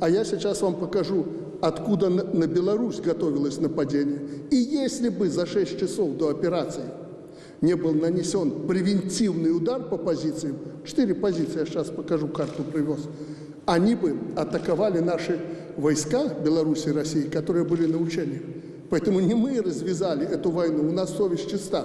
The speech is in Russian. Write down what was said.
А я сейчас вам покажу, откуда на, Беларусь готовилось нападение. И если бы за 6 часов до операции не был нанесен превентивный удар по позициям, четыре позиции, я сейчас покажу, карту привез, они бы атаковали наши войска Беларуси и России, которые были на учениях. Поэтому не мы развязали эту войну, у нас совесть чиста.